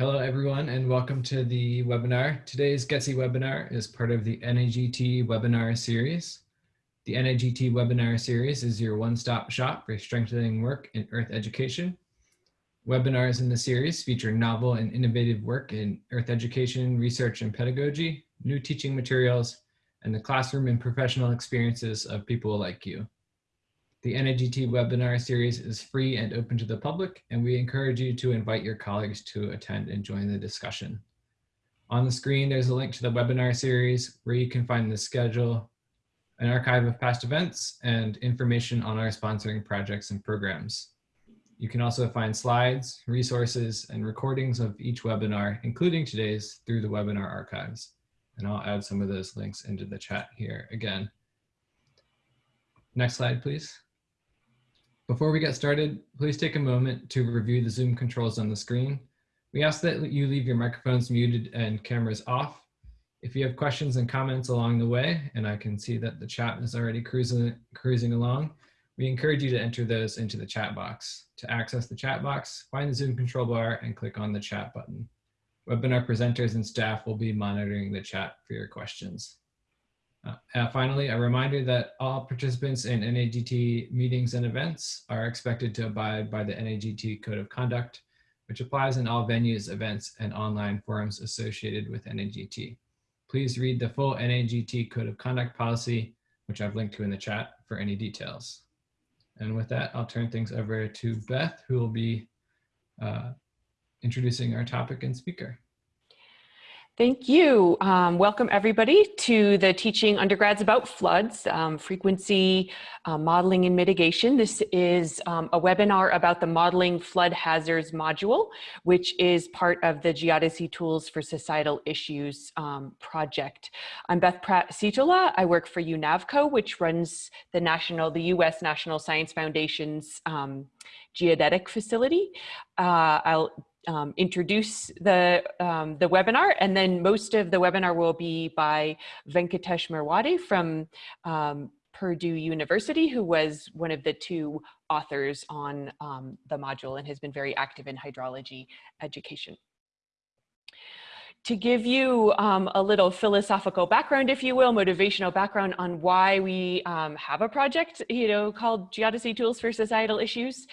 Hello, everyone, and welcome to the webinar. Today's GETSI webinar is part of the NAGT webinar series. The NAGT webinar series is your one-stop shop for strengthening work in Earth education. Webinars in the series feature novel and innovative work in Earth education, research, and pedagogy, new teaching materials, and the classroom and professional experiences of people like you. The NAGT webinar series is free and open to the public, and we encourage you to invite your colleagues to attend and join the discussion. On the screen, there's a link to the webinar series where you can find the schedule, an archive of past events, and information on our sponsoring projects and programs. You can also find slides, resources, and recordings of each webinar, including today's, through the webinar archives. And I'll add some of those links into the chat here again. Next slide, please. Before we get started, please take a moment to review the Zoom controls on the screen. We ask that you leave your microphones muted and cameras off. If you have questions and comments along the way, and I can see that the chat is already cruising, cruising along, we encourage you to enter those into the chat box. To access the chat box, find the Zoom control bar and click on the chat button. Webinar presenters and staff will be monitoring the chat for your questions. Uh, uh, finally, a reminder that all participants in NAGT meetings and events are expected to abide by the NAGT Code of Conduct, which applies in all venues, events, and online forums associated with NAGT. Please read the full NAGT Code of Conduct policy, which I've linked to in the chat for any details. And with that, I'll turn things over to Beth, who will be uh, introducing our topic and speaker. Thank you. Um, welcome everybody to the Teaching Undergrads About Floods, um, Frequency uh, Modeling and Mitigation. This is um, a webinar about the Modeling Flood Hazards module, which is part of the Geodesy Tools for Societal Issues um, project. I'm Beth Pratt-Sitaula. I work for UNAVCO, which runs the national, the U.S. National Science Foundation's um, geodetic facility. Uh, I'll um, introduce the, um, the webinar and then most of the webinar will be by Venkatesh Merwade from um, Purdue University, who was one of the two authors on um, the module and has been very active in hydrology education to give you um, a little philosophical background, if you will, motivational background on why we um, have a project, you know, called Geodesy Tools for Societal Issues.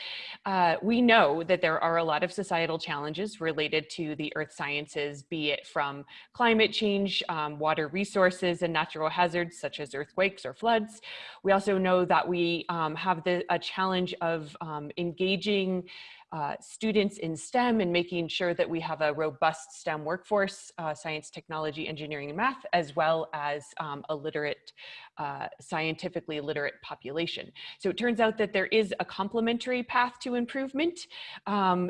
Uh, we know that there are a lot of societal challenges related to the earth sciences, be it from climate change, um, water resources, and natural hazards such as earthquakes or floods. We also know that we um, have the, a challenge of um, engaging uh, students in STEM and making sure that we have a robust STEM workforce, uh, science, technology, engineering, and math, as well as um, a literate, uh, scientifically literate population. So it turns out that there is a complementary path to improvement. Um,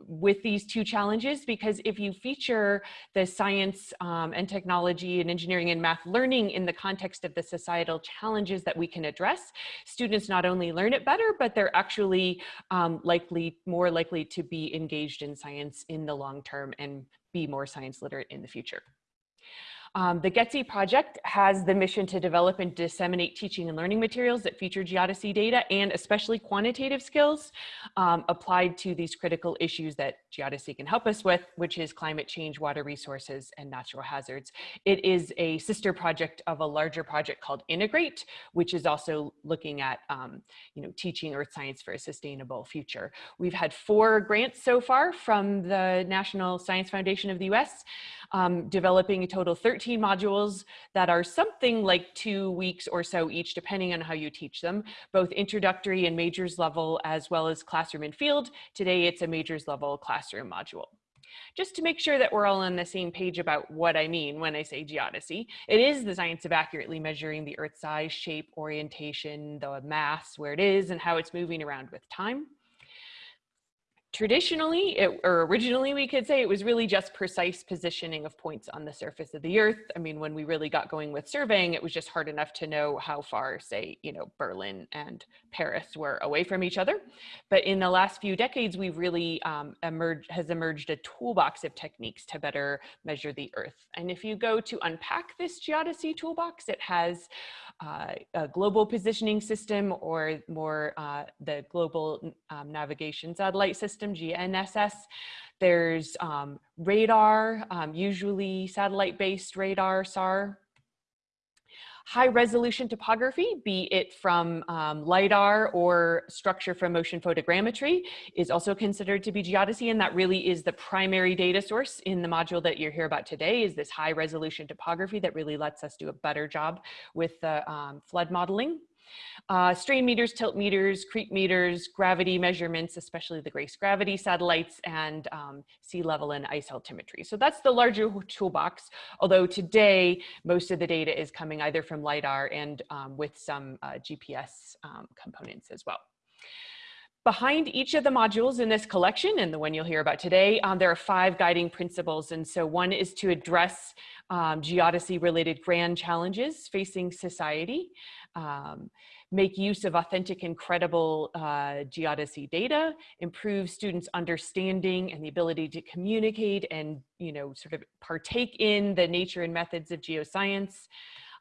with these two challenges because if you feature the science um, and technology and engineering and math learning in the context of the societal challenges that we can address, students not only learn it better, but they're actually um, likely, more likely to be engaged in science in the long term and be more science literate in the future. Um, the GETSI project has the mission to develop and disseminate teaching and learning materials that feature geodesy data and especially quantitative skills um, applied to these critical issues that geodesy can help us with, which is climate change, water resources, and natural hazards. It is a sister project of a larger project called Integrate, which is also looking at um, you know, teaching earth science for a sustainable future. We've had four grants so far from the National Science Foundation of the US um, developing a total 13 modules that are something like two weeks or so each, depending on how you teach them, both introductory and majors level, as well as classroom and field. Today, it's a majors level classroom module just to make sure that we're all on the same page about what I mean when I say geodesy. It is the science of accurately measuring the Earth's size, shape, orientation, the mass, where it is, and how it's moving around with time traditionally, it, or originally we could say it was really just precise positioning of points on the surface of the earth. I mean, when we really got going with surveying, it was just hard enough to know how far, say, you know, Berlin and Paris were away from each other. But in the last few decades, we've really um, emerged, has emerged a toolbox of techniques to better measure the earth. And if you go to unpack this geodesy toolbox, it has uh, a global positioning system or more uh, the global um, navigation satellite system system, GNSS. There's um, radar, um, usually satellite-based radar, SAR, high resolution topography, be it from um, LIDAR or structure from motion photogrammetry is also considered to be geodesy. And that really is the primary data source in the module that you're here about today is this high resolution topography that really lets us do a better job with the um, flood modeling. Uh, strain meters, tilt meters, creep meters, gravity measurements, especially the GRACE gravity satellites and um, sea level and ice altimetry. So that's the larger toolbox, although today most of the data is coming either from LiDAR and um, with some uh, GPS um, components as well. Behind each of the modules in this collection, and the one you'll hear about today, um, there are five guiding principles. And so one is to address um, geodesy related grand challenges facing society um, make use of authentic and credible uh, geodesy data, improve students' understanding and the ability to communicate and, you know, sort of partake in the nature and methods of geoscience,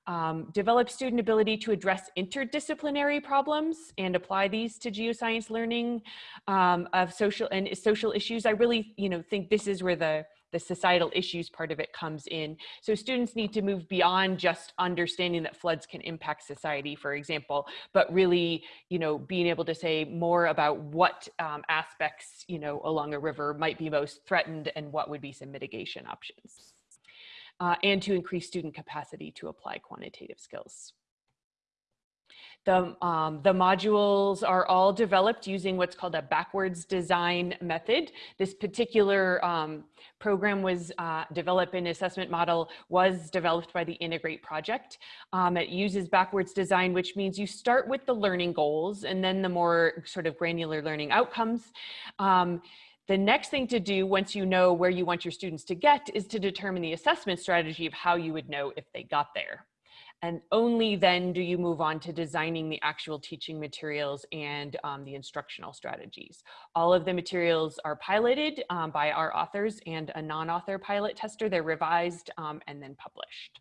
um, develop student ability to address interdisciplinary problems and apply these to geoscience learning um, of social and social issues. I really, you know, think this is where the the societal issues part of it comes in. So students need to move beyond just understanding that floods can impact society, for example, but really, you know, being able to say more about what um, aspects, you know, along a river might be most threatened and what would be some mitigation options. Uh, and to increase student capacity to apply quantitative skills. The, um, the modules are all developed using what's called a backwards design method. This particular um, program was uh, developed an assessment model was developed by the Integrate project. Um, it uses backwards design, which means you start with the learning goals and then the more sort of granular learning outcomes. The next thing to do once you know where you want your students to get is to determine the assessment strategy of how you would know if they got there. And only then do you move on to designing the actual teaching materials and um, the instructional strategies. All of the materials are piloted um, by our authors and a non-author pilot tester. They're revised um, and then published.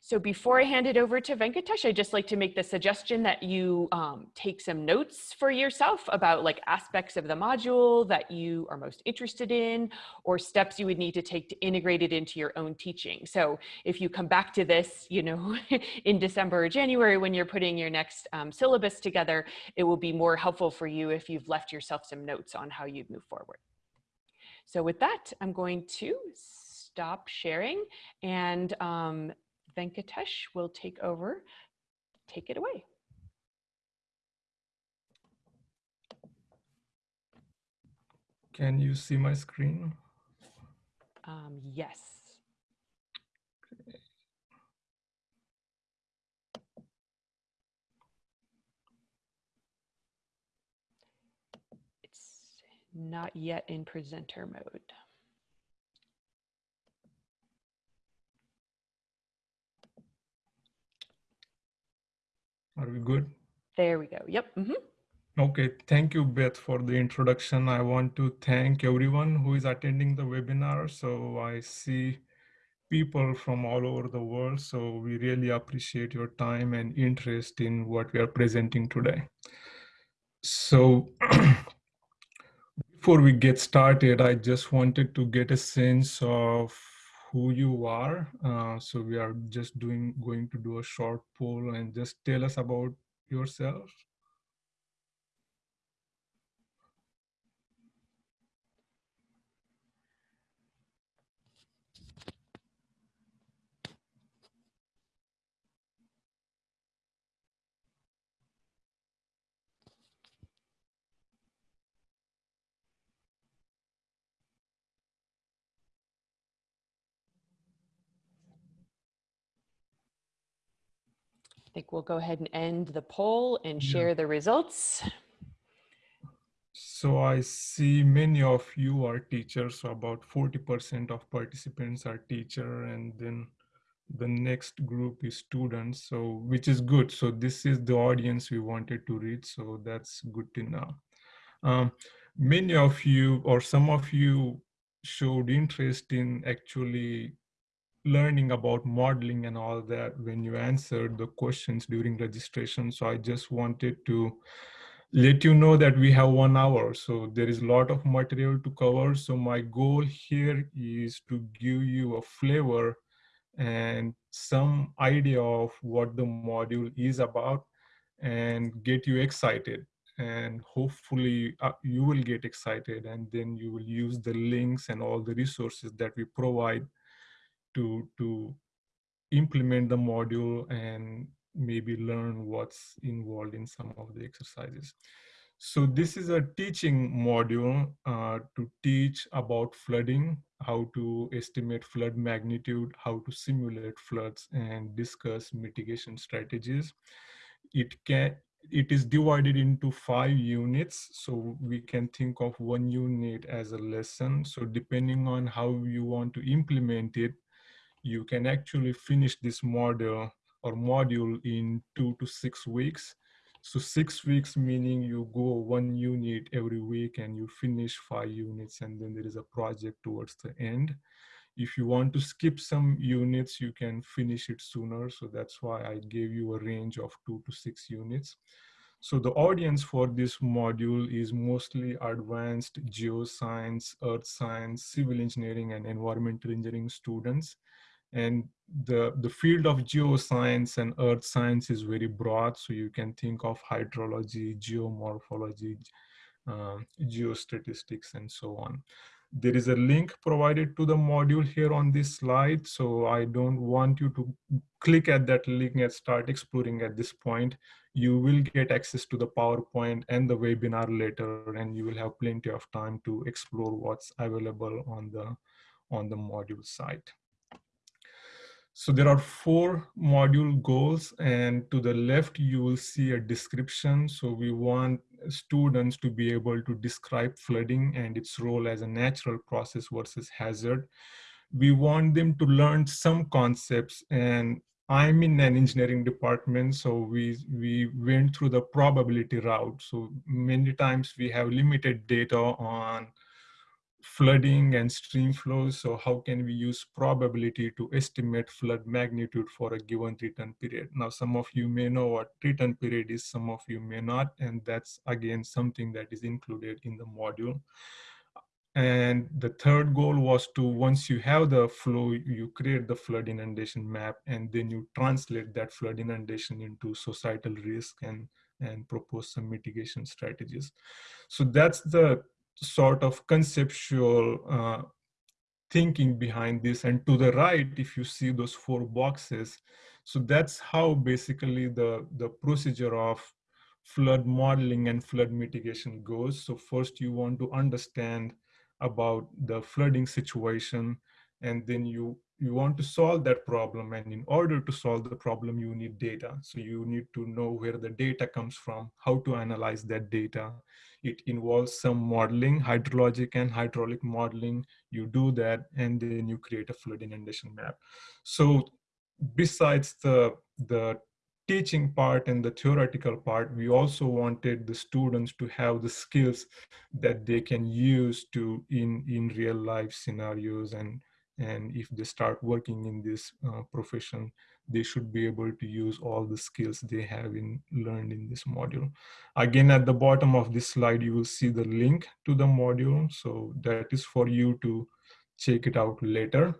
So before I hand it over to Venkatesh, I'd just like to make the suggestion that you um, take some notes for yourself about like aspects of the module that you are most interested in or steps you would need to take to integrate it into your own teaching. So if you come back to this, you know, in December or January when you're putting your next um, syllabus together, it will be more helpful for you if you've left yourself some notes on how you'd move forward. So with that, I'm going to stop sharing and um, Venkatesh will take over. Take it away. Can you see my screen? Um, yes. It's not yet in presenter mode. Are we good? There we go. Yep. Mm -hmm. Okay, thank you, Beth, for the introduction. I want to thank everyone who is attending the webinar. So I see people from all over the world. So we really appreciate your time and interest in what we are presenting today. So before we get started, I just wanted to get a sense of who you are. Uh, so we are just doing going to do a short poll and just tell us about yourself. Think we'll go ahead and end the poll and share yeah. the results. So I see many of you are teachers, so about 40% of participants are teacher and then the next group is students, so which is good. So this is the audience we wanted to reach, so that's good to know. Um, many of you or some of you showed interest in actually learning about modeling and all that when you answered the questions during registration. So I just wanted to let you know that we have one hour. So there is a lot of material to cover. So my goal here is to give you a flavor and some idea of what the module is about and get you excited and hopefully uh, you will get excited and then you will use the links and all the resources that we provide to to implement the module and maybe learn what's involved in some of the exercises. So this is a teaching module uh, to teach about flooding, how to estimate flood magnitude, how to simulate floods and discuss mitigation strategies. It can it is divided into five units. So we can think of one unit as a lesson. So depending on how you want to implement it, you can actually finish this module or module in two to six weeks. So six weeks meaning you go one unit every week and you finish five units and then there is a project towards the end. If you want to skip some units, you can finish it sooner. So that's why I gave you a range of two to six units. So the audience for this module is mostly advanced geoscience, earth science, civil engineering, and environmental engineering students. And the, the field of geoscience and earth science is very broad. So you can think of hydrology, geomorphology, uh, geostatistics, and so on. There is a link provided to the module here on this slide. So I don't want you to click at that link and start exploring at this point. You will get access to the PowerPoint and the webinar later, and you will have plenty of time to explore what's available on the, on the module site. So there are four module goals and to the left, you will see a description. So we want students to be able to describe flooding and its role as a natural process versus hazard. We want them to learn some concepts and I'm in an engineering department, so we, we went through the probability route. So many times we have limited data on flooding and stream flows. So how can we use probability to estimate flood magnitude for a given return period? Now, some of you may know what return period is, some of you may not, and that's again something that is included in the module. And the third goal was to, once you have the flow, you create the flood inundation map, and then you translate that flood inundation into societal risk and, and propose some mitigation strategies. So that's the sort of conceptual uh, thinking behind this. And to the right, if you see those four boxes, so that's how basically the, the procedure of flood modeling and flood mitigation goes. So first you want to understand about the flooding situation, and then you you want to solve that problem and in order to solve the problem you need data. So you need to know where the data comes from how to analyze that data. It involves some modeling hydrologic and hydraulic modeling. You do that and then you create a flood inundation map. So besides the the teaching part and the theoretical part, we also wanted the students to have the skills that they can use to in, in real life scenarios and and if they start working in this uh, profession they should be able to use all the skills they have in learned in this module. Again at the bottom of this slide you will see the link to the module so that is for you to check it out later.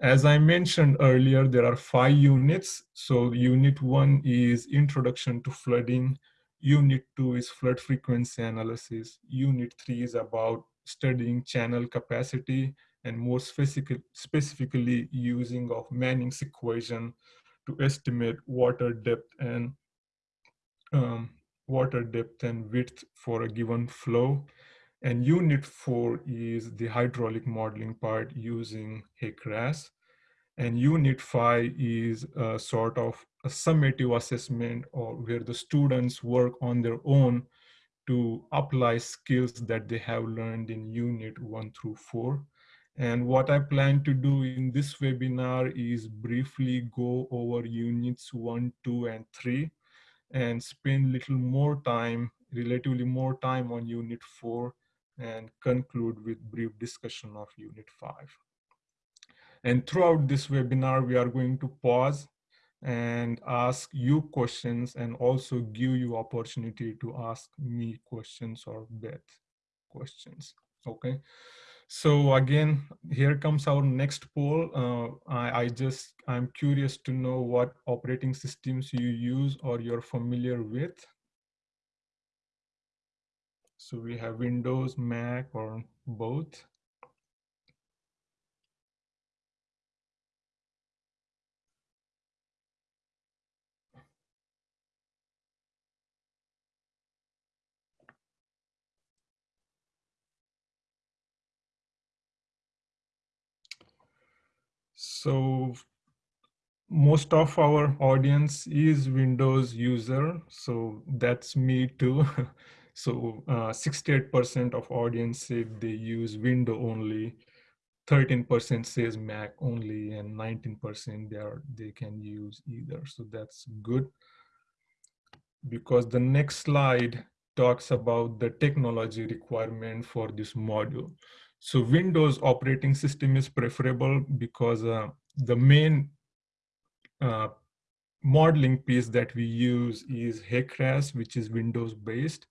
As i mentioned earlier there are five units. So unit one is introduction to flooding. Unit two is flood frequency analysis. Unit three is about studying channel capacity and more specific, specifically using of Manning's equation to estimate water depth and um, water depth and width for a given flow. And unit four is the hydraulic modeling part using HEC-RAS. And unit five is a sort of a summative assessment or where the students work on their own to apply skills that they have learned in unit one through four. And what I plan to do in this webinar is briefly go over units one, two, and three, and spend little more time, relatively more time on unit four, and conclude with brief discussion of unit five. And throughout this webinar, we are going to pause and ask you questions and also give you opportunity to ask me questions or Beth questions. Okay. So again, here comes our next poll. Uh, I, I just, I'm curious to know what operating systems you use or you're familiar with. So we have Windows, Mac, or both. So most of our audience is Windows user. So that's me too. so 68% uh, of audience said they use Window only. 13% says Mac only and 19% they are they can use either. So that's good because the next slide talks about the technology requirement for this module. So Windows operating system is preferable because uh, the main uh, modeling piece that we use is HECRAS, which is Windows based.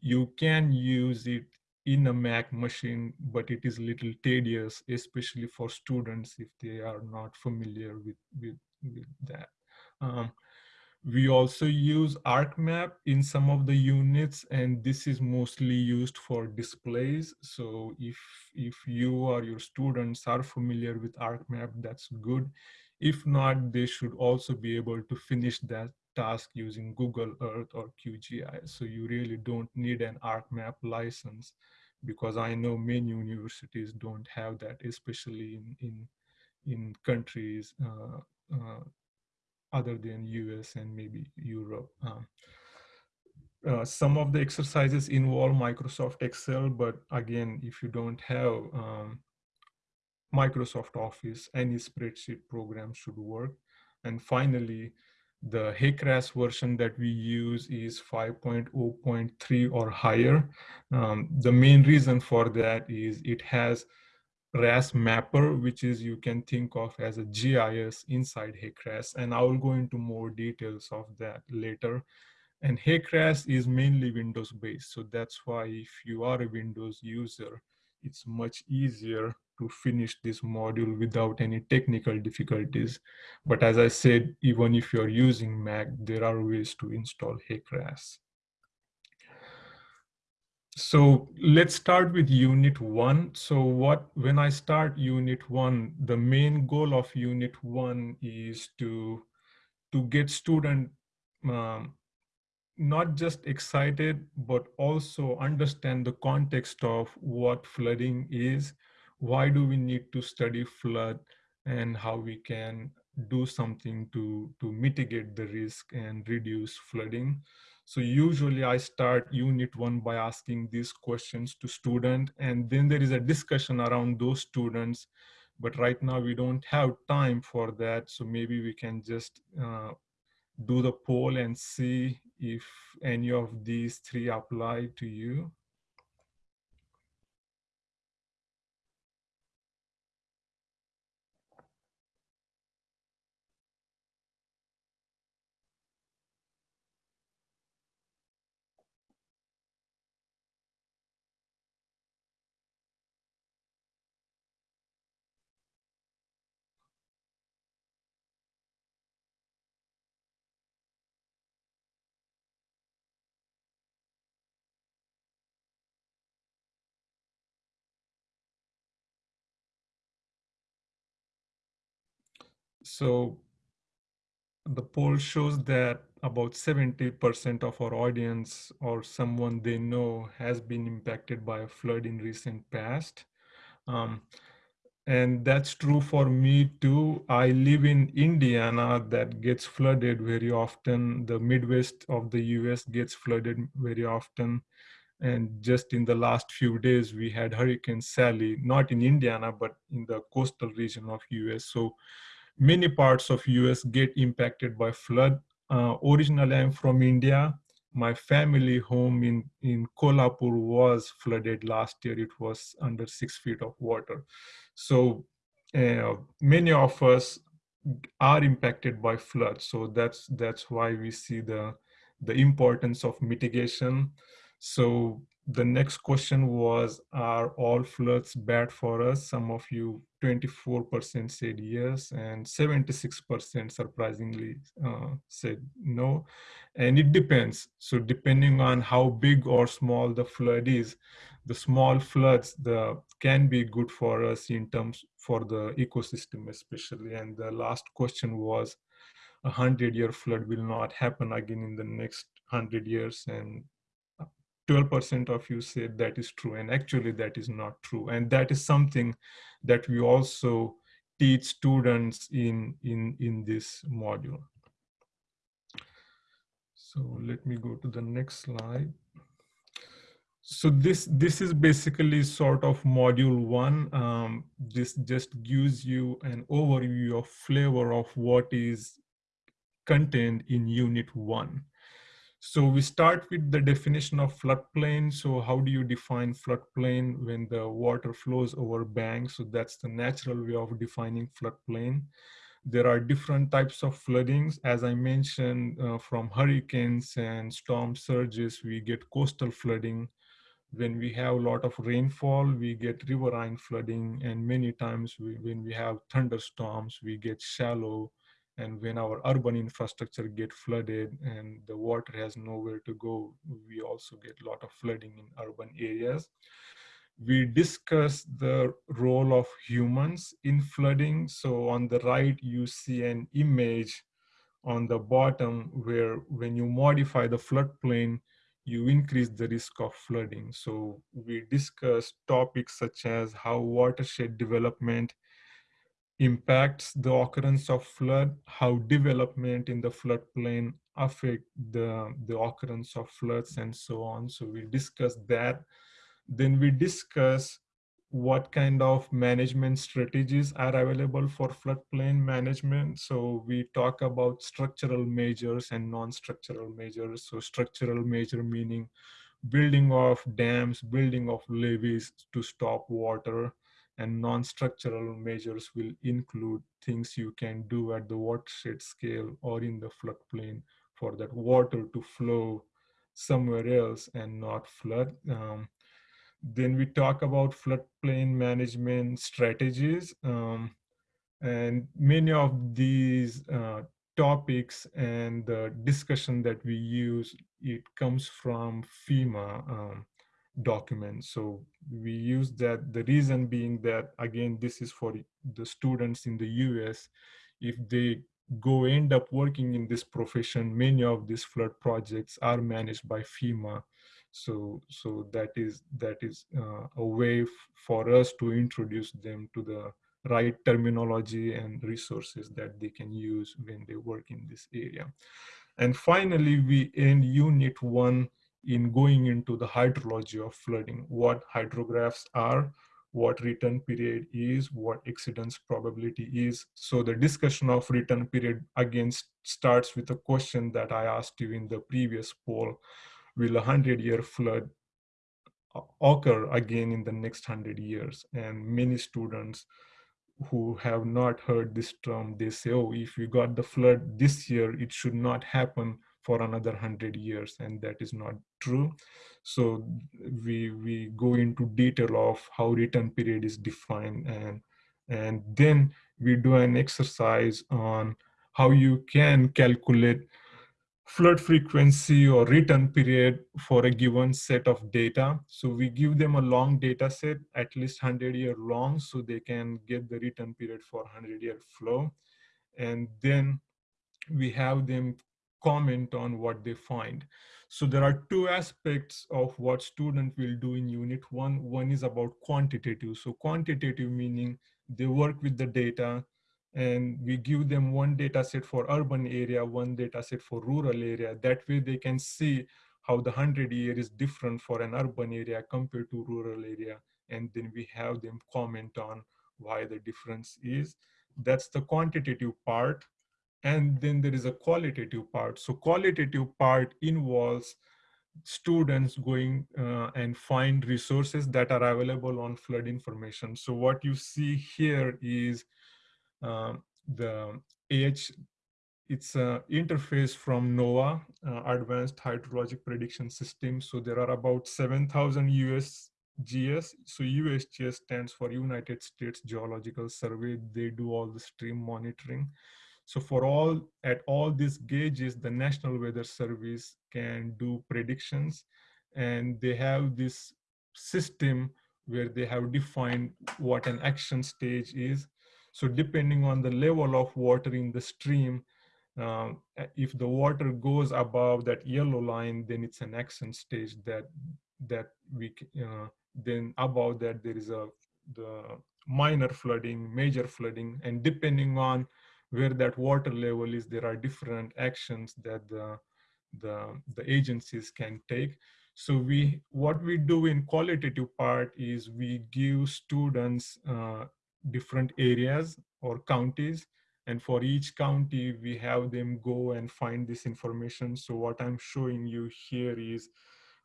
You can use it in a Mac machine, but it is a little tedious, especially for students if they are not familiar with, with, with that. Um, we also use ArcMap in some of the units, and this is mostly used for displays. So if, if you or your students are familiar with ArcMap, that's good. If not, they should also be able to finish that task using Google Earth or QGIS. So you really don't need an ArcMap license because I know many universities don't have that, especially in, in, in countries uh, uh, other than US and maybe Europe. Um, uh, some of the exercises involve Microsoft Excel, but again, if you don't have um, Microsoft Office, any spreadsheet program should work. And finally, the HECRAS version that we use is 5.0.3 or higher. Um, the main reason for that is it has RAS mapper, which is you can think of as a GIS inside HECRAS. And I will go into more details of that later. And HECRAS is mainly Windows based. So that's why if you are a Windows user, it's much easier to finish this module without any technical difficulties. But as I said, even if you're using Mac, there are ways to install HECRAS. So let's start with unit one. So what, when I start unit one, the main goal of unit one is to, to get student um, not just excited, but also understand the context of what flooding is, why do we need to study flood, and how we can do something to, to mitigate the risk and reduce flooding. So usually I start unit one by asking these questions to student and then there is a discussion around those students. But right now we don't have time for that. So maybe we can just uh, do the poll and see if any of these three apply to you. So the poll shows that about 70% of our audience or someone they know has been impacted by a flood in recent past. Um, and that's true for me too. I live in Indiana that gets flooded very often. The Midwest of the US gets flooded very often. And just in the last few days, we had Hurricane Sally, not in Indiana, but in the coastal region of US. So many parts of US get impacted by flood. Uh, originally, I'm from India. My family home in, in Kolhapur was flooded last year. It was under six feet of water. So uh, many of us are impacted by floods. So that's that's why we see the the importance of mitigation. So the next question was, are all floods bad for us? Some of you, 24% said yes, and 76% surprisingly uh, said no. And it depends. So depending on how big or small the flood is, the small floods the can be good for us in terms for the ecosystem especially. And the last question was, a hundred year flood will not happen again in the next hundred years and 12% of you said that is true and actually that is not true. And that is something that we also teach students in in in this module. So let me go to the next slide. So this this is basically sort of module one. Um, this just gives you an overview of flavor of what is contained in unit one so we start with the definition of floodplain. So how do you define floodplain when the water flows over banks? So that's the natural way of defining floodplain. There are different types of floodings. As I mentioned, uh, from hurricanes and storm surges, we get coastal flooding. When we have a lot of rainfall, we get riverine flooding. And many times we, when we have thunderstorms, we get shallow and when our urban infrastructure get flooded and the water has nowhere to go we also get a lot of flooding in urban areas. We discuss the role of humans in flooding. So on the right you see an image on the bottom where when you modify the floodplain you increase the risk of flooding. So we discuss topics such as how watershed development impacts the occurrence of flood, how development in the floodplain affect the, the occurrence of floods and so on. So we discuss that. Then we discuss what kind of management strategies are available for floodplain management. So we talk about structural measures and non-structural measures. So structural measure meaning building of dams, building of levees to stop water, and non-structural measures will include things you can do at the watershed scale or in the floodplain for that water to flow somewhere else and not flood. Um, then we talk about floodplain management strategies. Um, and many of these uh, topics and the discussion that we use, it comes from FEMA. Um, document. So we use that, the reason being that, again, this is for the students in the US. If they go end up working in this profession, many of these flood projects are managed by FEMA. So, so that is, that is uh, a way for us to introduce them to the right terminology and resources that they can use when they work in this area. And finally, we end unit one in going into the hydrology of flooding, what hydrographs are, what return period is, what exceedance probability is. So the discussion of return period again starts with a question that I asked you in the previous poll. Will a 100 year flood occur again in the next 100 years? And many students who have not heard this term, they say, oh, if we got the flood this year, it should not happen for another 100 years and that is not true so we we go into detail of how return period is defined and and then we do an exercise on how you can calculate flood frequency or return period for a given set of data. So we give them a long data set, at least 100 year long, so they can get the return period for 100 year flow. And then we have them comment on what they find. So there are two aspects of what student will do in unit one. One is about quantitative. So quantitative meaning they work with the data and we give them one data set for urban area, one data set for rural area. That way they can see how the 100 year is different for an urban area compared to rural area. And then we have them comment on why the difference is. That's the quantitative part. And then there is a qualitative part. So qualitative part involves students going uh, and find resources that are available on flood information. So what you see here is um, the AH, it's an interface from NOAA, uh, Advanced Hydrologic Prediction System. So there are about 7,000 USGS. So USGS stands for United States Geological Survey. They do all the stream monitoring. So for all, at all these gauges, the National Weather Service can do predictions and they have this system where they have defined what an action stage is. So depending on the level of water in the stream, um, if the water goes above that yellow line, then it's an action stage that that we uh, then above that there is a the minor flooding, major flooding, and depending on where that water level is, there are different actions that the, the, the agencies can take. So we, what we do in qualitative part is we give students uh, different areas or counties. And for each county, we have them go and find this information. So what I'm showing you here is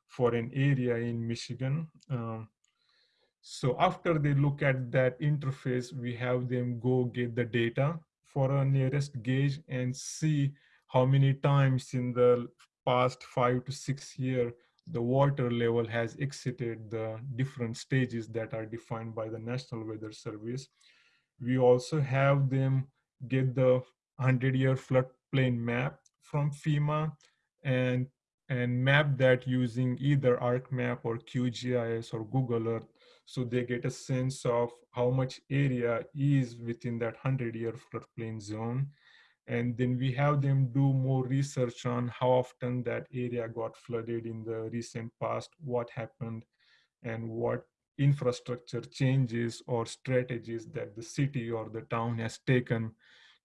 for an area in Michigan. Um, so after they look at that interface, we have them go get the data for a nearest gauge and see how many times in the past five to six year the water level has exited the different stages that are defined by the National Weather Service. We also have them get the 100-year floodplain map from FEMA and, and map that using either ArcMap or QGIS or Google Earth so they get a sense of how much area is within that 100 year floodplain zone. And then we have them do more research on how often that area got flooded in the recent past, what happened, and what infrastructure changes or strategies that the city or the town has taken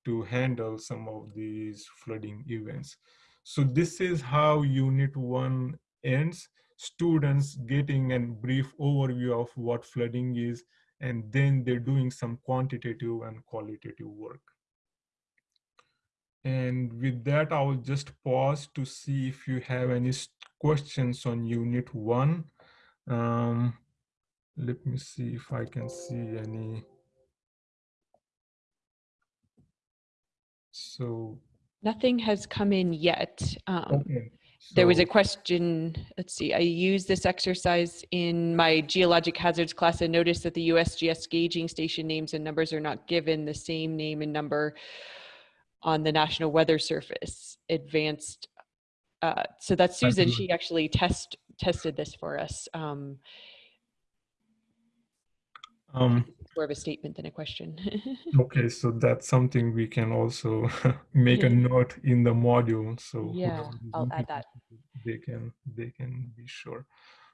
to handle some of these flooding events. So this is how unit one ends students getting a brief overview of what flooding is, and then they're doing some quantitative and qualitative work. And with that, I will just pause to see if you have any questions on unit one. Um, let me see if I can see any. So. Nothing has come in yet. Um, okay. There was a question, let's see, I used this exercise in my geologic hazards class and noticed that the USGS gauging station names and numbers are not given the same name and number on the National Weather Service advanced. Uh, so that's Susan, she actually test tested this for us. Um, um, more of a statement than a question. okay, so that's something we can also make a note in the module. So yeah, I'll add that. They can they can be sure.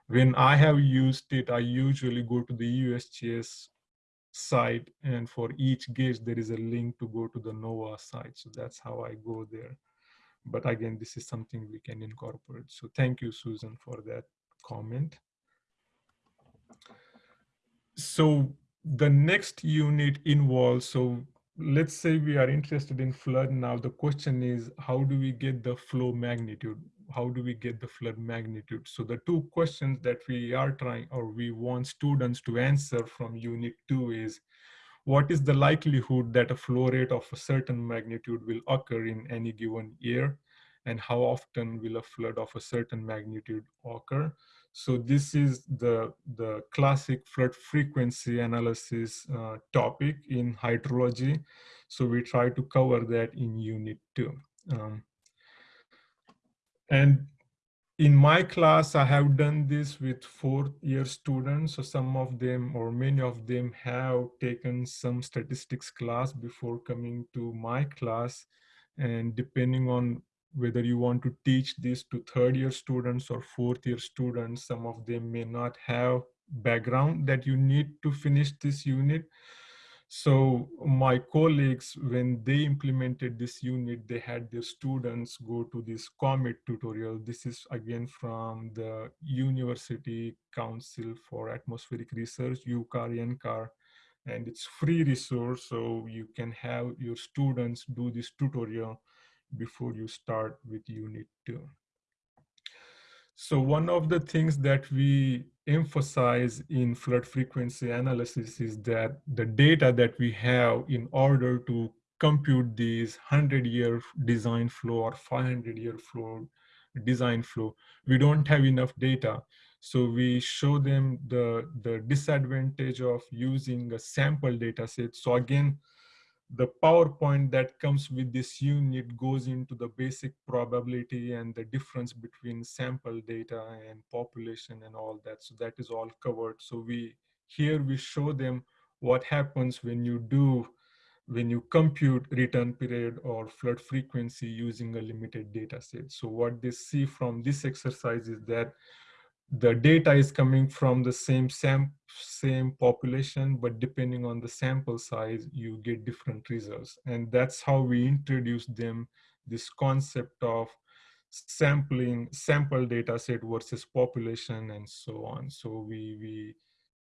When I have used it, I usually go to the USGS site, and for each gauge there is a link to go to the NOAA site. So that's how I go there. But again, this is something we can incorporate. So thank you, Susan, for that comment. So the next unit involves, so let's say we are interested in flood now, the question is, how do we get the flow magnitude? How do we get the flood magnitude? So the two questions that we are trying, or we want students to answer from unit two is, what is the likelihood that a flow rate of a certain magnitude will occur in any given year? And how often will a flood of a certain magnitude occur? So this is the, the classic flood frequency analysis uh, topic in hydrology. So we try to cover that in unit two. Um, and in my class, I have done this with fourth year students. So some of them or many of them have taken some statistics class before coming to my class. And depending on whether you want to teach this to third year students or fourth year students, some of them may not have background that you need to finish this unit. So my colleagues, when they implemented this unit, they had their students go to this COMET tutorial. This is again from the University Council for Atmospheric Research, UCAR, NCAR, and it's free resource. So you can have your students do this tutorial before you start with unit two. So one of the things that we emphasize in flood frequency analysis is that the data that we have in order to compute these 100 year design flow or 500 year flow design flow. We don't have enough data. So we show them the, the disadvantage of using a sample data set. So again, the PowerPoint that comes with this unit goes into the basic probability and the difference between sample data and population and all that. So that is all covered. So we here we show them what happens when you do when you compute return period or flood frequency using a limited data set. So what they see from this exercise is that the data is coming from the same sam same population, but depending on the sample size, you get different results. And that's how we introduce them this concept of sampling sample data set versus population and so on. So we, we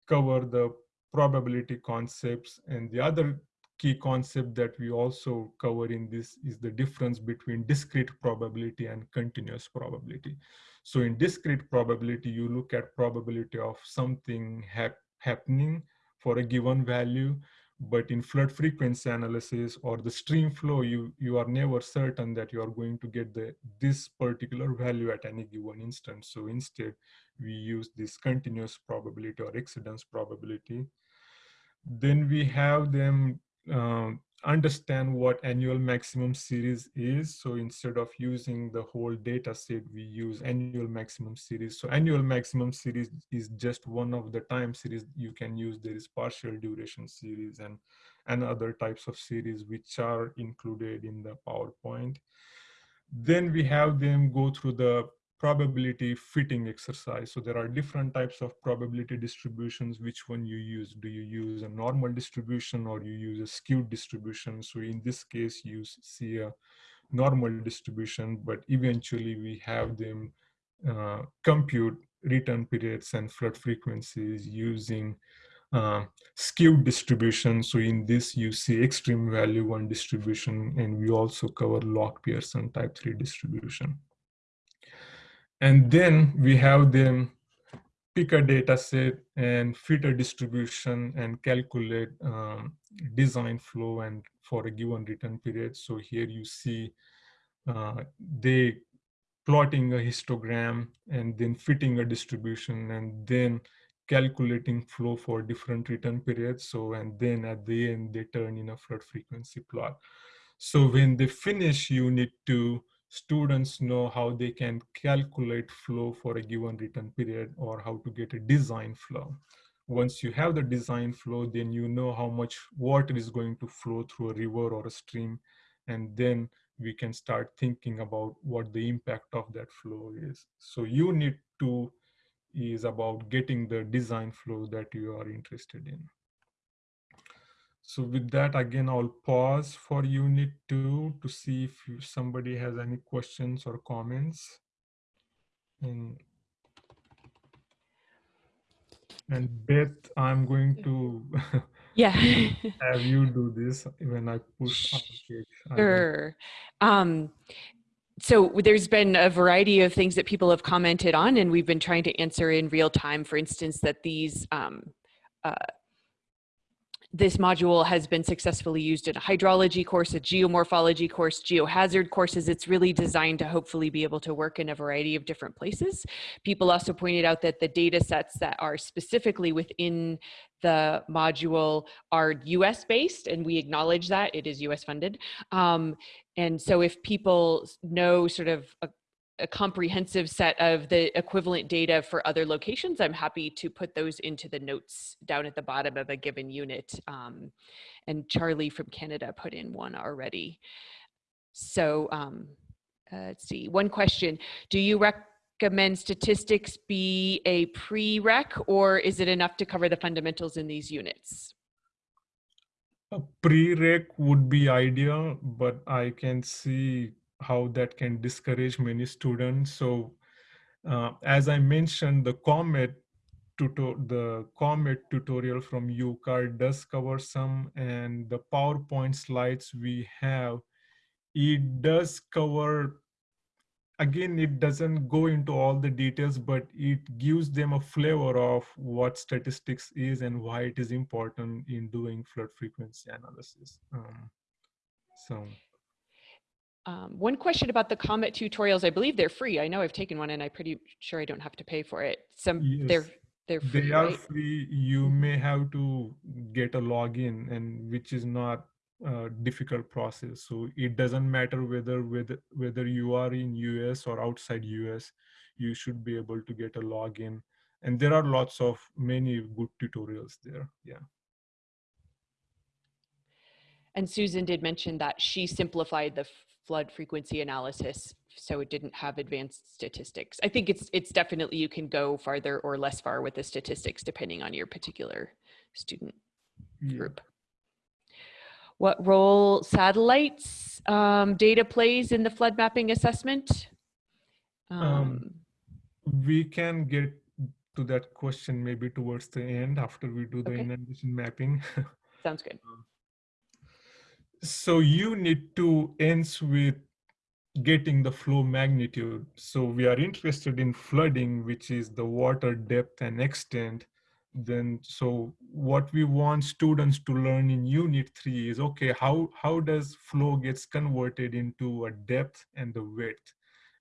cover the probability concepts and the other key concept that we also cover in this is the difference between discrete probability and continuous probability. So in discrete probability, you look at probability of something hap happening for a given value, but in flood frequency analysis or the stream flow, you, you are never certain that you are going to get the, this particular value at any given instance. So instead, we use this continuous probability or exceedance probability. Then we have them um, understand what annual maximum series is. So instead of using the whole data set, we use annual maximum series. So annual maximum series is just one of the time series you can use. There is partial duration series and, and other types of series which are included in the PowerPoint. Then we have them go through the probability fitting exercise. So there are different types of probability distributions. Which one you use? Do you use a normal distribution or you use a skewed distribution? So in this case, you see a normal distribution, but eventually we have them uh, compute return periods and flood frequencies using uh, skewed distribution. So in this, you see extreme value one distribution, and we also cover log Pearson type 3 distribution. And then we have them pick a data set and fit a distribution and calculate um, design flow and for a given return period. So here you see uh, they plotting a histogram and then fitting a distribution and then calculating flow for different return periods. So, and then at the end, they turn in a flood frequency plot. So when they finish, you need to students know how they can calculate flow for a given return period or how to get a design flow. Once you have the design flow, then you know how much water is going to flow through a river or a stream. And then we can start thinking about what the impact of that flow is. So you need to is about getting the design flow that you are interested in. So with that, again, I'll pause for unit two to see if somebody has any questions or comments. And, and Beth, I'm going to yeah have you do this when I push. Sure. Um, so there's been a variety of things that people have commented on and we've been trying to answer in real time. For instance, that these um, uh, this module has been successfully used in a hydrology course, a geomorphology course, geohazard courses. It's really designed to hopefully be able to work in a variety of different places. People also pointed out that the data sets that are specifically within the module are US based and we acknowledge that it is US funded. Um, and so if people know sort of a, a comprehensive set of the equivalent data for other locations, I'm happy to put those into the notes down at the bottom of a given unit. Um, and Charlie from Canada put in one already. So um, uh, let's see, one question. Do you recommend statistics be a prereq or is it enough to cover the fundamentals in these units? A prereq would be ideal, but I can see how that can discourage many students. So uh, as I mentioned, the COMET the COMET tutorial from UCAR does cover some and the PowerPoint slides we have, it does cover, again, it doesn't go into all the details, but it gives them a flavor of what statistics is and why it is important in doing flood frequency analysis. Um, So Um, one question about the Comet tutorials. I believe they're free. I know I've taken one and I'm pretty sure I don't have to pay for it. Some they're they're free, they are right? free. You may have to get a login, and which is not a difficult process. So it doesn't matter whether whether whether you are in US or outside US, you should be able to get a login. And there are lots of many good tutorials there. Yeah. And Susan did mention that she simplified the flood frequency analysis so it didn't have advanced statistics. I think it's it's definitely you can go farther or less far with the statistics depending on your particular student yeah. group. What role satellites um, data plays in the flood mapping assessment? Um, Um, we can get to that question maybe towards the end after we do the Okay. inundation mapping. sounds good. So you need to ends with getting the flow magnitude. So we are interested in flooding, which is the water depth and extent. Then, so what we want students to learn in unit three is, okay, how, how does flow gets converted into a depth and the width?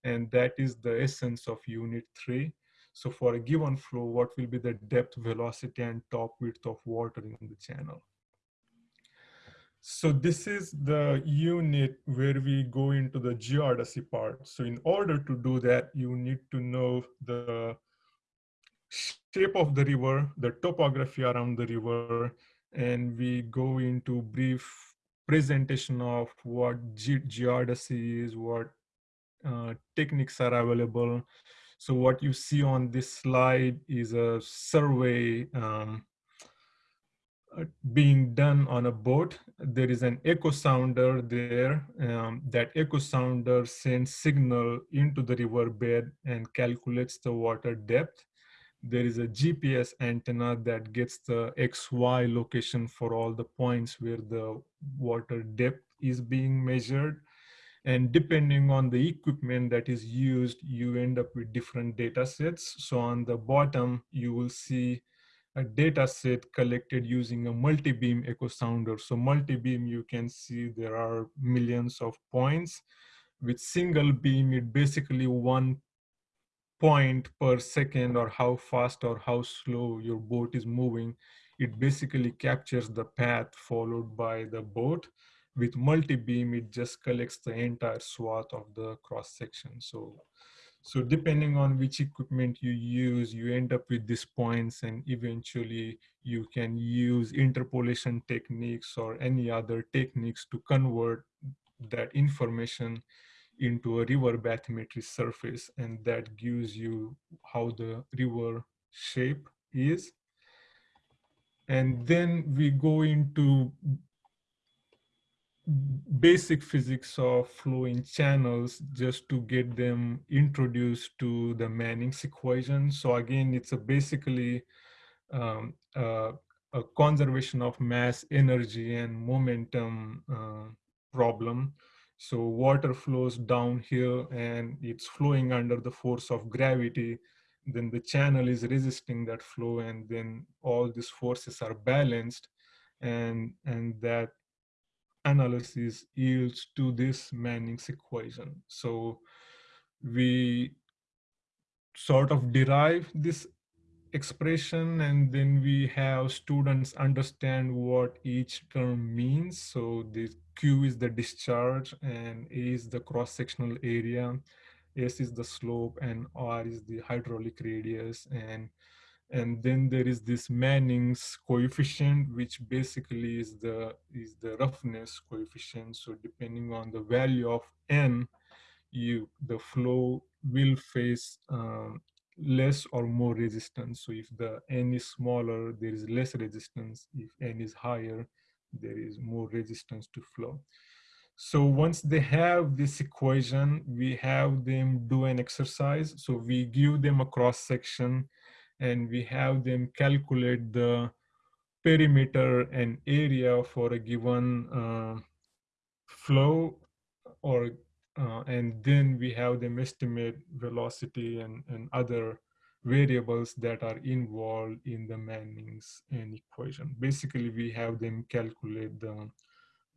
And that is the essence of unit three. So for a given flow, what will be the depth, velocity, and top width of water in the channel? So this is the unit where we go into the geodesy part. So in order to do that, you need to know the shape of the river, the topography around the river, and we go into brief presentation of what ge geodesy is, what uh, techniques are available. So what you see on this slide is a survey um, being done on a boat. There is an echo sounder there. Um, that echo sounder sends signal into the riverbed and calculates the water depth. There is a GPS antenna that gets the XY location for all the points where the water depth is being measured. And depending on the equipment that is used, you end up with different data sets. So on the bottom, you will see a data set collected using a multi-beam echo sounder. So multi-beam, you can see there are millions of points. With single beam, it basically one point per second or how fast or how slow your boat is moving. It basically captures the path followed by the boat. With multi-beam, it just collects the entire swath of the cross section. So so depending on which equipment you use, you end up with these points and eventually you can use interpolation techniques or any other techniques to convert that information into a river bathymetry surface and that gives you how the river shape is. And then we go into basic physics of flowing channels just to get them introduced to the Manning's equation. So again, it's a basically um, uh, a conservation of mass, energy, and momentum uh, problem. So water flows down here and it's flowing under the force of gravity. Then the channel is resisting that flow and then all these forces are balanced and, and that analysis yields to this Manning's equation. So we sort of derive this expression and then we have students understand what each term means. So the Q is the discharge and A is the cross-sectional area, S is the slope and R is the hydraulic radius and and then there is this Manning's coefficient, which basically is the is the roughness coefficient. So depending on the value of n, you the flow will face um, less or more resistance. So if the n is smaller, there is less resistance. If n is higher, there is more resistance to flow. So once they have this equation, we have them do an exercise. So we give them a cross section and we have them calculate the perimeter and area for a given uh, flow or uh, and then we have them estimate velocity and, and other variables that are involved in the Manning's n equation. Basically, we have them calculate the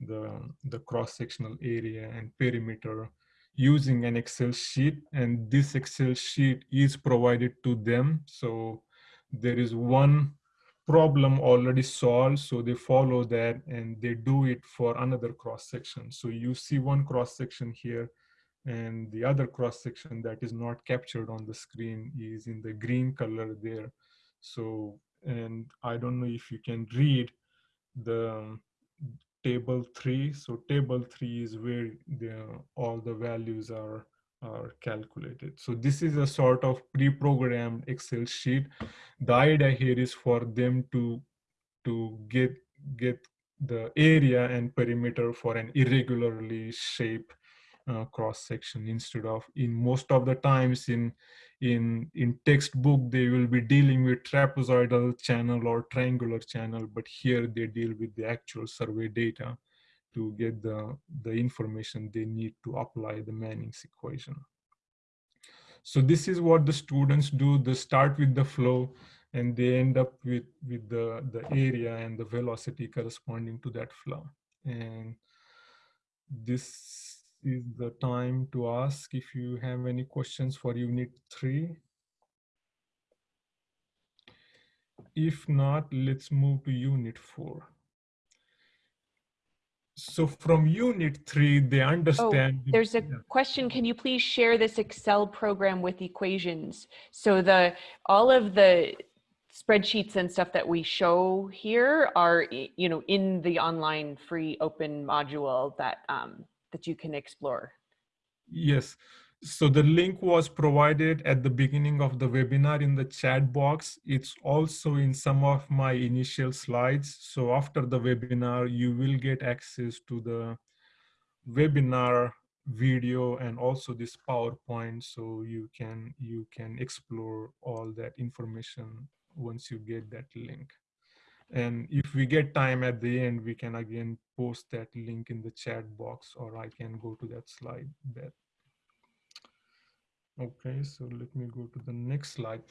the, the cross-sectional area and perimeter using an Excel sheet. And this Excel sheet is provided to them. So there is one problem already solved. So they follow that and they do it for another cross-section. So you see one cross-section here and the other cross-section that is not captured on the screen is in the green color there. So, and I don't know if you can read the table three. So table three is where the, all the values are, are calculated. So this is a sort of pre-programmed Excel sheet. The idea here is for them to, to get, get the area and perimeter for an irregularly shaped uh, cross section instead of in most of the times in in in textbook they will be dealing with trapezoidal channel or triangular channel but here they deal with the actual survey data to get the the information they need to apply the Manning's equation. So this is what the students do. They start with the flow and they end up with with the the area and the velocity corresponding to that flow. And this is the time to ask if you have any questions for unit three. If not, let's move to unit four. So from unit three, they understand. Oh, there's a question. Can you please share this Excel program with equations? So the all of the spreadsheets and stuff that we show here are, you know, in the online free open module that um, that you can explore? Yes. So the link was provided at the beginning of the webinar in the chat box. It's also in some of my initial slides. So after the webinar, you will get access to the webinar video and also this PowerPoint. So you can, you can explore all that information once you get that link. And if we get time at the end, we can again post that link in the chat box or I can go to that slide there. Okay, so let me go to the next slide.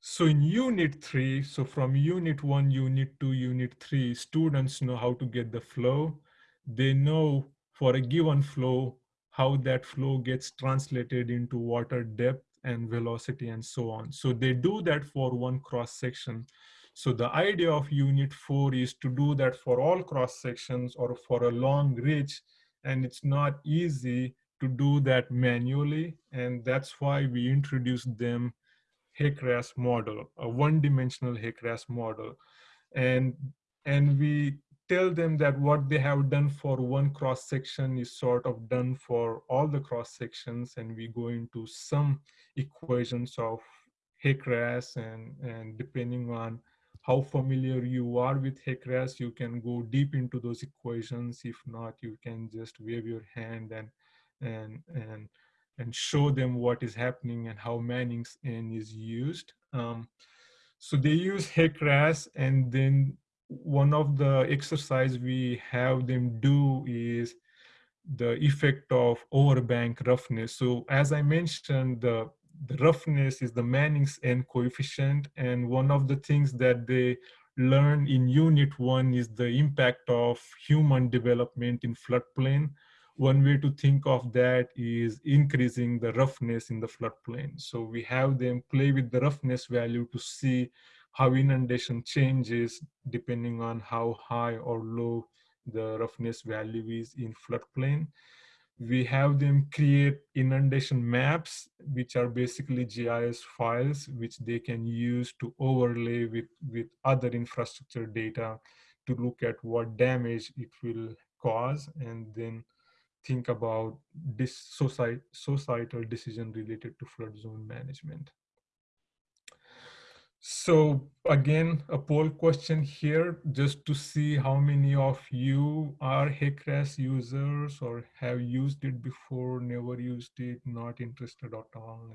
So in unit three, so from unit one, unit two, unit three, students know how to get the flow. They know for a given flow, how that flow gets translated into water depth and velocity and so on. So they do that for one cross section. So the idea of unit four is to do that for all cross sections or for a long ridge. And it's not easy to do that manually. And that's why we introduced them HEC-RAS model, a one-dimensional HEC-RAS model. And, and we tell them that what they have done for one cross section is sort of done for all the cross sections and we go into some equations of HEC-RAS and, and depending on how familiar you are with HEC-RAS, you can go deep into those equations. If not, you can just wave your hand and and and and show them what is happening and how Manning's N is used. Um, so they use HEC-RAS and then one of the exercise we have them do is the effect of overbank roughness. So as I mentioned, the the roughness is the Manning's N coefficient. And one of the things that they learn in unit one is the impact of human development in floodplain. One way to think of that is increasing the roughness in the floodplain. So we have them play with the roughness value to see how inundation changes depending on how high or low the roughness value is in floodplain we have them create inundation maps, which are basically GIS files, which they can use to overlay with, with other infrastructure data to look at what damage it will cause and then think about this societal decision related to flood zone management. So again, a poll question here, just to see how many of you are HEC-RAS users or have used it before, never used it, not interested at all.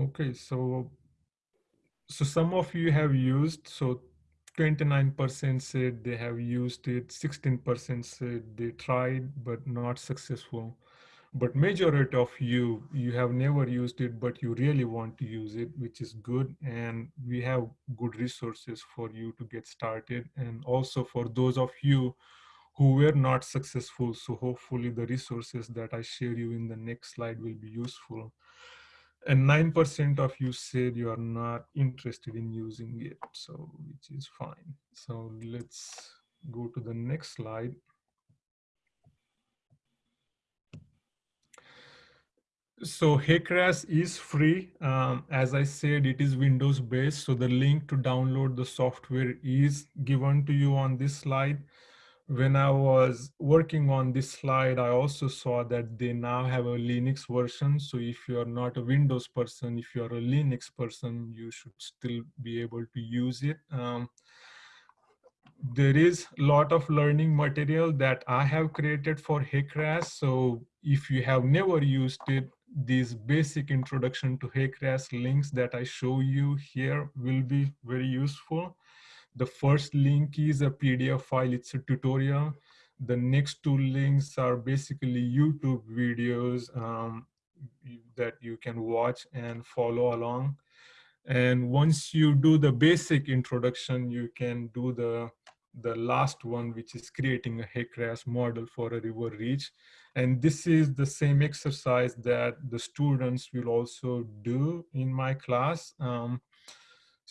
Okay, so so some of you have used, so 29% said they have used it, 16% said they tried but not successful. But majority of you, you have never used it, but you really want to use it, which is good. And we have good resources for you to get started. And also for those of you who were not successful, so hopefully the resources that I share you in the next slide will be useful and 9% of you said you are not interested in using it, so which is fine. So let's go to the next slide. So HECRAS is free. Um, as I said, it is Windows based. So the link to download the software is given to you on this slide when I was working on this slide, I also saw that they now have a Linux version. So if you're not a Windows person, if you're a Linux person, you should still be able to use it. Um, there is a lot of learning material that I have created for HECRAS. So if you have never used it, these basic introduction to HECRAS links that I show you here will be very useful. The first link is a PDF file, it's a tutorial. The next two links are basically YouTube videos um, that you can watch and follow along. And once you do the basic introduction, you can do the, the last one, which is creating a HECRAS model for a river reach. And this is the same exercise that the students will also do in my class. Um,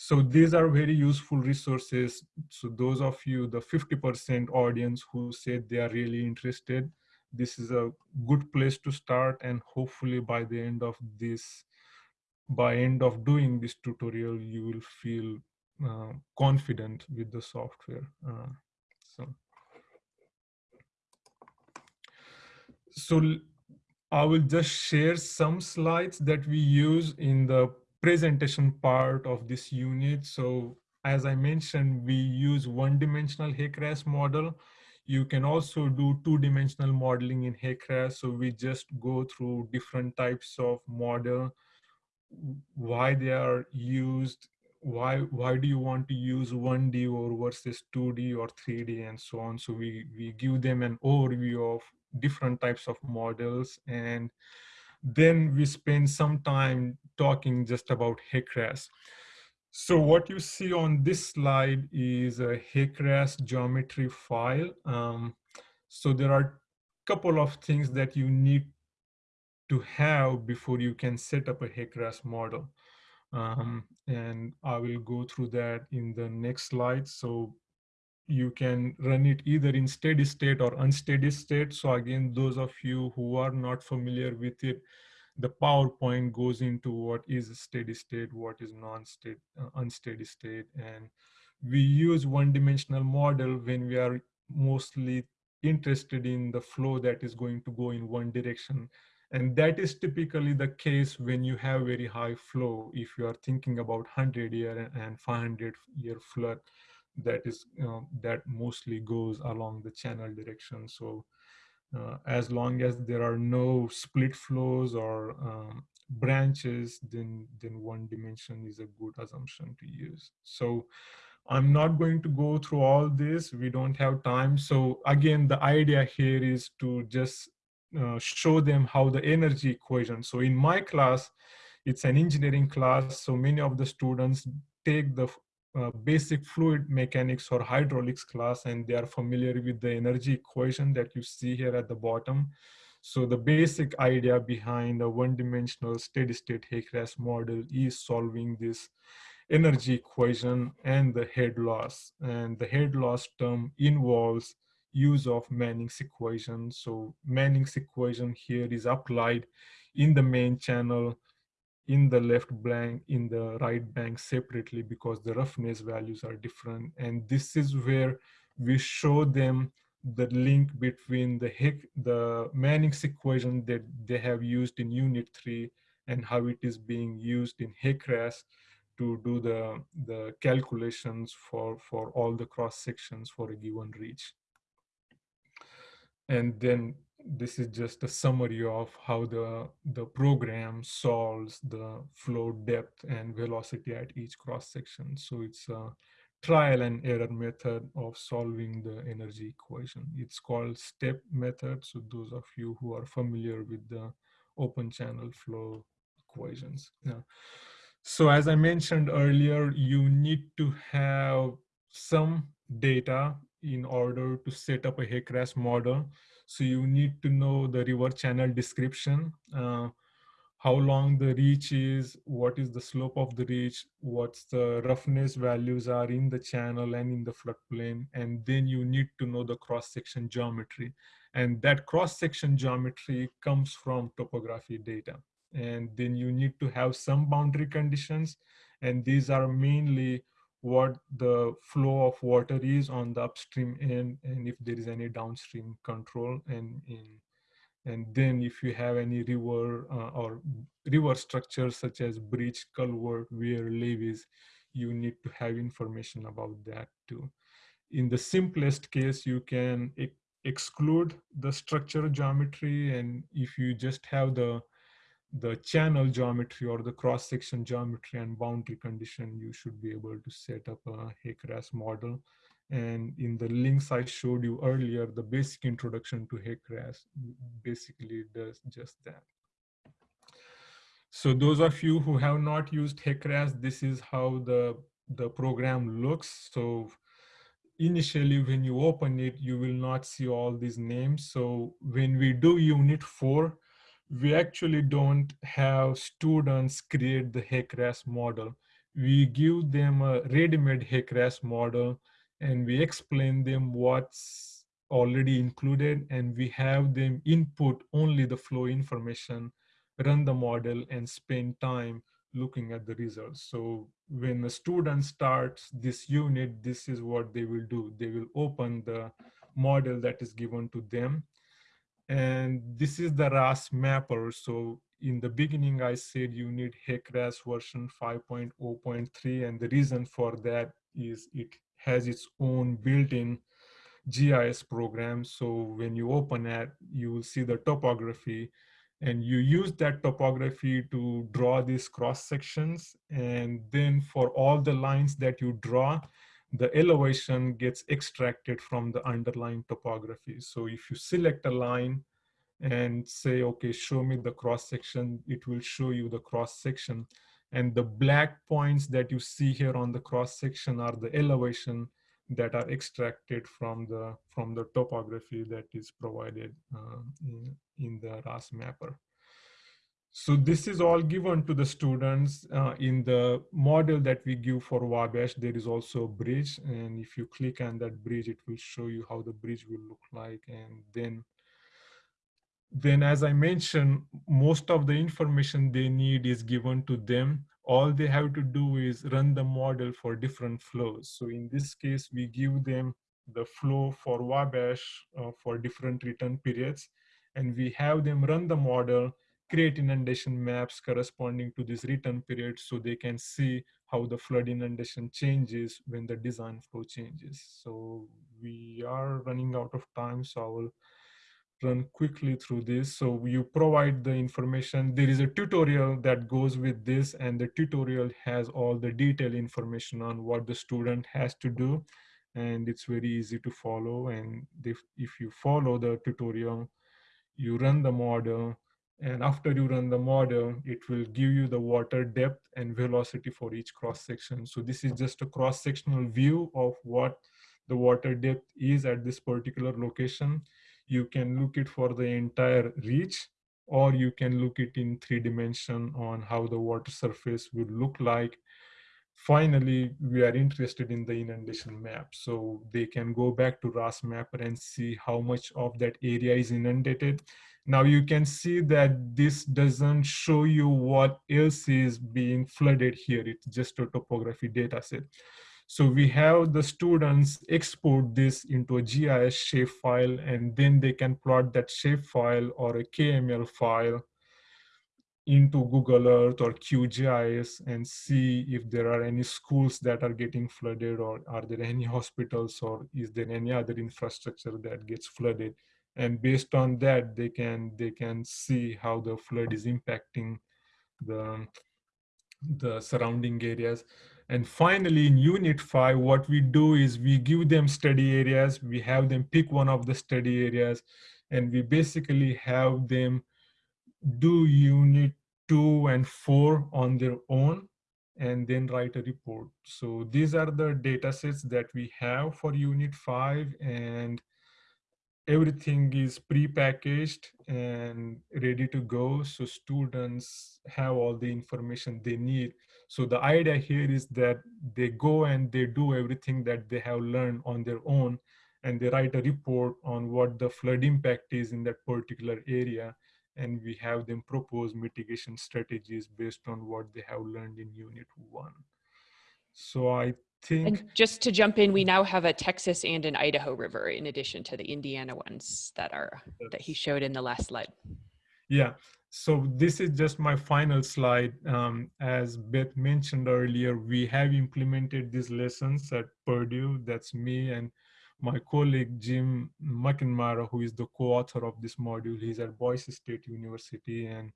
so these are very useful resources. So those of you, the 50% audience who said they are really interested, this is a good place to start. And hopefully by the end of this, by end of doing this tutorial, you will feel uh, confident with the software. Uh, so, so I will just share some slides that we use in the presentation part of this unit. So as I mentioned, we use one-dimensional HECRAS model. You can also do two-dimensional modeling in HECRAS. So we just go through different types of model, why they are used, why why do you want to use 1D or versus 2D or 3D and so on. So we, we give them an overview of different types of models and then we spend some time talking just about HECRAS. So what you see on this slide is a HECRAS geometry file. Um, so there are a couple of things that you need to have before you can set up a HECRAS model. Um, and I will go through that in the next slide. So you can run it either in steady state or unsteady state. So again, those of you who are not familiar with it, the PowerPoint goes into what is steady state, what is non-state, uh, unsteady state. And we use one-dimensional model when we are mostly interested in the flow that is going to go in one direction. And that is typically the case when you have very high flow. If you are thinking about 100 year and 500 year flood, that is that mostly goes along the channel direction. So uh, as long as there are no split flows or um, branches, then, then one dimension is a good assumption to use. So I'm not going to go through all this. We don't have time. So again, the idea here is to just uh, show them how the energy equation. So in my class, it's an engineering class. So many of the students take the uh, basic fluid mechanics or hydraulics class and they are familiar with the energy equation that you see here at the bottom. So the basic idea behind a one-dimensional steady-state HECRAS model is solving this energy equation and the head loss. And the head loss term involves use of Manning's equation. So Manning's equation here is applied in the main channel in the left bank, in the right bank separately because the roughness values are different. And this is where we show them the link between the Hick, the Manning's equation that they have used in unit three and how it is being used in HECRAS to do the, the calculations for, for all the cross sections for a given reach. And then this is just a summary of how the, the program solves the flow depth and velocity at each cross section. So it's a trial and error method of solving the energy equation. It's called step method. So those of you who are familiar with the open channel flow equations. Yeah. So as I mentioned earlier, you need to have some data in order to set up a HEC-RAS model. So you need to know the river channel description, uh, how long the reach is, what is the slope of the reach, what's the roughness values are in the channel and in the floodplain, and then you need to know the cross-section geometry. And that cross-section geometry comes from topography data. And then you need to have some boundary conditions, and these are mainly what the flow of water is on the upstream end and if there is any downstream control and in and then if you have any river uh, or river structures such as bridge culvert weir levees you need to have information about that too. In the simplest case you can exclude the structure geometry and if you just have the the channel geometry or the cross-section geometry and boundary condition, you should be able to set up a HEC-RAS model. And in the links I showed you earlier, the basic introduction to HEC-RAS basically does just that. So those of you who have not used HEC-RAS, this is how the, the program looks. So initially when you open it, you will not see all these names. So when we do unit four, we actually don't have students create the HEC-RAS model. We give them a ready-made HEC-RAS model and we explain them what's already included and we have them input only the flow information, run the model and spend time looking at the results. So when the student starts this unit, this is what they will do. They will open the model that is given to them and this is the RAS mapper. So in the beginning, I said you need HEC-RAS version 5.0.3. And the reason for that is it has its own built-in GIS program. So when you open it, you will see the topography and you use that topography to draw these cross sections. And then for all the lines that you draw, the elevation gets extracted from the underlying topography. So if you select a line and say, okay, show me the cross section, it will show you the cross section. And the black points that you see here on the cross section are the elevation that are extracted from the from the topography that is provided uh, in, in the RAS mapper. So this is all given to the students uh, in the model that we give for Wabash. There is also a bridge. And if you click on that bridge, it will show you how the bridge will look like. And then, then as I mentioned, most of the information they need is given to them. All they have to do is run the model for different flows. So in this case, we give them the flow for Wabash uh, for different return periods. And we have them run the model create inundation maps corresponding to this return period so they can see how the flood inundation changes when the design flow changes. So we are running out of time, so I will run quickly through this. So you provide the information. There is a tutorial that goes with this and the tutorial has all the detailed information on what the student has to do. And it's very easy to follow. And if, if you follow the tutorial, you run the model, and after you run the model, it will give you the water depth and velocity for each cross section. So this is just a cross sectional view of what the water depth is at this particular location. You can look it for the entire reach, or you can look it in three dimension on how the water surface will look like. Finally, we are interested in the inundation map. So they can go back to RAS mapper and see how much of that area is inundated now you can see that this doesn't show you what else is being flooded here. It's just a topography data set. So we have the students export this into a GIS shapefile and then they can plot that shapefile or a KML file into Google Earth or QGIS and see if there are any schools that are getting flooded or are there any hospitals or is there any other infrastructure that gets flooded and based on that they can they can see how the flood is impacting the the surrounding areas. And finally in unit 5 what we do is we give them study areas we have them pick one of the study areas and we basically have them do unit 2 and 4 on their own and then write a report. So these are the data sets that we have for unit 5 and everything is pre-packaged and ready to go. So students have all the information they need. So the idea here is that they go and they do everything that they have learned on their own and they write a report on what the flood impact is in that particular area and we have them propose mitigation strategies based on what they have learned in unit one. So i think And just to jump in, we now have a Texas and an Idaho river in addition to the Indiana ones that are, that he showed in the last slide. Yeah, so this is just my final slide. Um, as Beth mentioned earlier, we have implemented these lessons at Purdue. That's me and my colleague Jim McNamara, who is the co-author of this module. He's at Boise State University and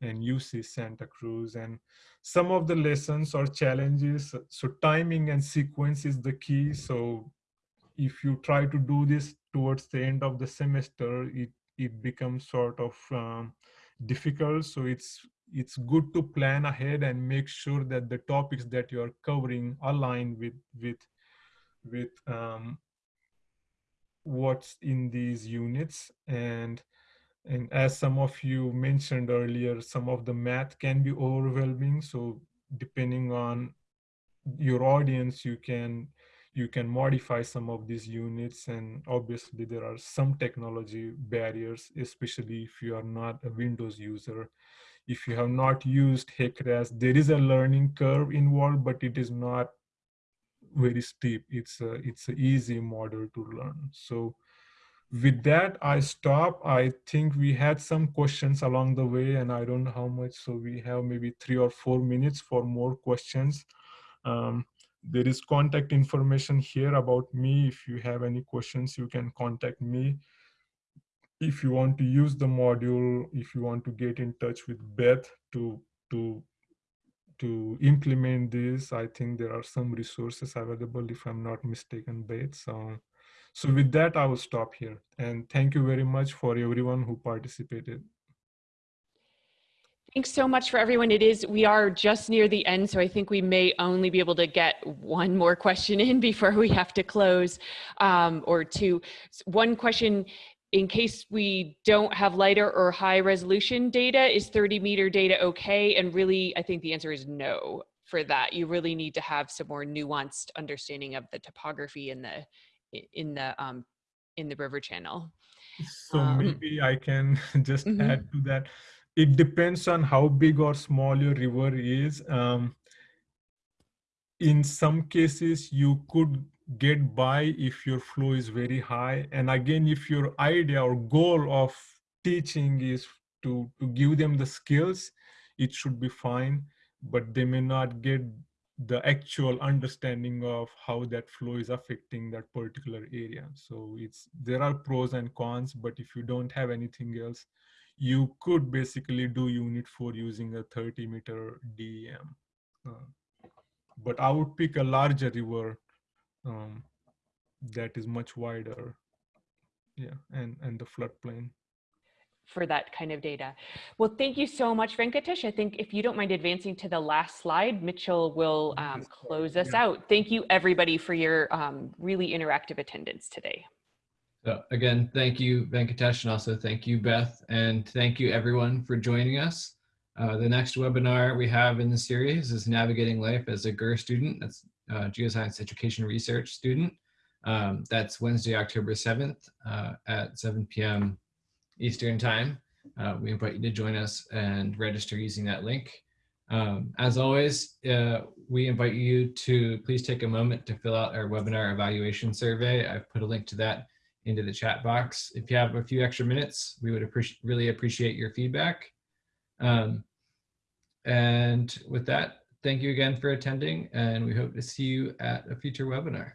and UC Santa Cruz. And some of the lessons or challenges, so timing and sequence is the key. So if you try to do this towards the end of the semester, it, it becomes sort of um, difficult. So it's, it's good to plan ahead and make sure that the topics that you're covering align with, with, with um, what's in these units. And and as some of you mentioned earlier, some of the math can be overwhelming. So depending on your audience, you can you can modify some of these units. And obviously there are some technology barriers, especially if you are not a Windows user. If you have not used HEC-RAS, there is a learning curve involved, but it is not very steep. It's a, it's an easy model to learn. So with that, I stop. I think we had some questions along the way and I don't know how much. So we have maybe three or four minutes for more questions. Um, there is contact information here about me. If you have any questions, you can contact me. If you want to use the module, if you want to get in touch with Beth to, to, to implement this, I think there are some resources available if I'm not mistaken, Beth. So so with that, I will stop here. And thank you very much for everyone who participated. Thanks so much for everyone. It is, we are just near the end, so I think we may only be able to get one more question in before we have to close um, or two. One question, in case we don't have LiDAR or high resolution data, is 30 meter data okay? And really, I think the answer is no for that. You really need to have some more nuanced understanding of the topography and the, in the, um, in the river channel. So Um, maybe I can just mhm. add to that. It depends on how big or small your river is. Um, in some cases, you could get by if your flow is very high. And again, if your idea or goal of teaching is to, to give them the skills, it should be fine, but they may not get the actual understanding of how that flow is affecting that particular area. So it's there are pros and cons, but if you don't have anything else, you could basically do unit four using a 30 meter DEM. Uh, but I would pick a larger river um, that is much wider. Yeah, and and the floodplain. For that kind of data. Well, thank you so much, Venkatesh. I think if you don't mind advancing to the last slide, Mitchell will um, close us yeah. out. Thank you, everybody, for your um, really interactive attendance today. So again, thank you, Venkatesh, and also thank you, Beth, and thank you everyone for joining us. Uh, the next webinar we have in the series is Navigating Life as a GER student. That's uh, Geoscience Education Research student. Um, that's Wednesday, October 7th uh, at 7 p.m. Eastern Time. Uh, we invite you to join us and register using that link. Um, as always, uh, we invite you to please take a moment to fill out our webinar evaluation survey. I've put a link to that into the chat box. If you have a few extra minutes, we would appreciate really appreciate your feedback. Um, and with that, thank you again for attending, and we hope to see you at a future webinar.